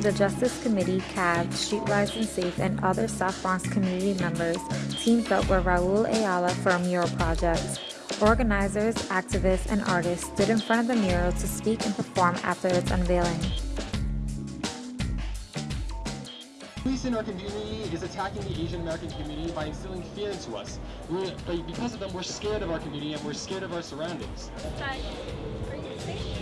the Justice Committee, CAAAV, Streetwise and Safe, and other South Bronx community members teamed up with Raul Ayala for a mural project. Organizers, activists, and artists stood in front of the mural to speak and perform after its unveiling. Police in our community is attacking the Asian American community by instilling fear into us. We're, because of them, we're scared of our community and we're scared of our surroundings. Hi. Are you safe?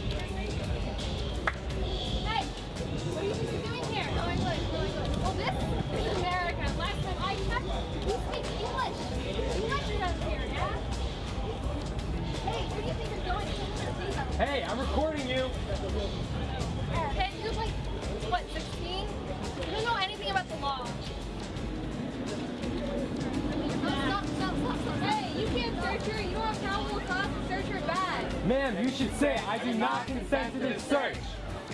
Hey, I'm recording you. Ma'am, you should say, I do not consent to this search.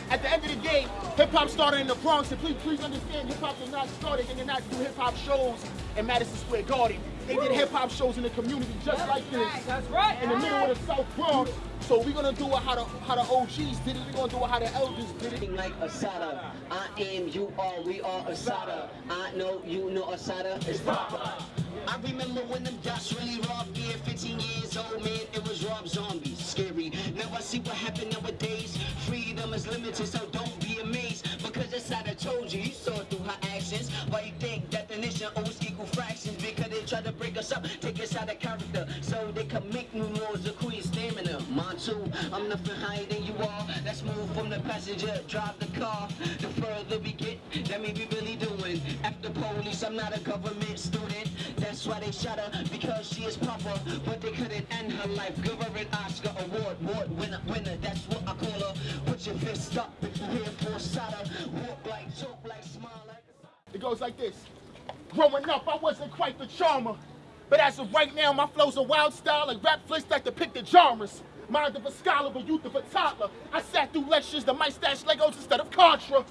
At the end of the day, hip hop started in the Bronx, and please, please understand, hip hop did not start. They did not do hip hop shows in Madison Square Garden. They did hip hop shows in the community just like this. That's right. In the middle of the South Bronx. So we're gonna do it how the how the OGs did it. We're gonna do it how the elders did it. like Asada. I am, you are, we are Asada. I know, you know Asada. It's Papa. I remember when them dots really robbed gear. 15 years old, man, it was Rob Zombie. Scary. Now I see what happened nowadays. Freedom is limited, so don't be amazed. Because that's how I told you, you saw through her actions. Why you think definition always equal fractions? Because they try to break us up, take us out of character. So they can make new laws of queen stamina. Montu, I'm nothing higher than you are. Let's move from the passenger, drive the car. The further we get, that may be really doing. After police, I'm not a government student. Why they shot her, because she is proper. But they couldn't end her life. Give her an Oscar award, award winner, winner. That's what I call her. Put your fist up if you're here for Sada. Walk like, joke like, smile like. It goes like this. Growing up, I wasn't quite the charmer. But as of right now, my flow's a wild style like rap flicks that depict the genres. Mind of a scholar, but youth of a toddler. I sat through lectures that might stash Legos instead of Contra.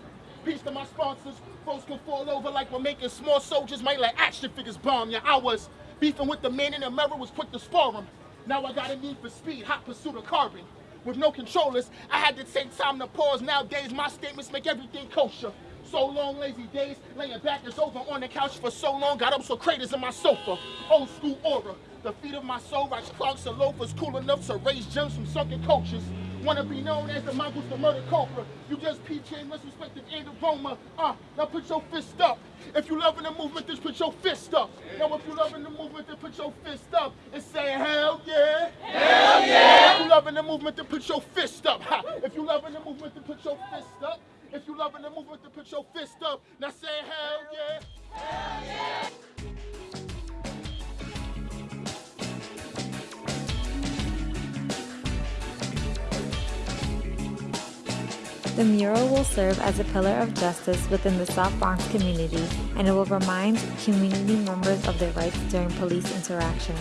Sponsors. Folks can fall over like we're making small soldiers might let action figures bomb ya. I was beefing with the man in the mirror, was quick to spar him. Now I got a need for speed, hot pursuit of carbon. With no controllers, I had to take time to pause. Nowadays, my statements make everything kosher. So long, lazy days, laying back is over on the couch for so long. Got up so craters in my sofa. Old school aura. The feet of my soul rocks clogs and loafers cool enough to raise gems from sunken coaches. Wanna be known as the mongoose, the murder cobra. You just peach and disrespected and aroma. Uh, now put your fist up. If you loving the movement, just put your fist up. Now if you loving the movement, then put your fist up and say hell yeah. Hell yeah. If you loving the movement, then put your fist up. Ha. If you loving the movement, then put your fist up. If you loving the movement, then put your fist up. Now say hell yeah. The mural will serve as a pillar of justice within the South Bronx community and it will remind community members of their rights during police interactions.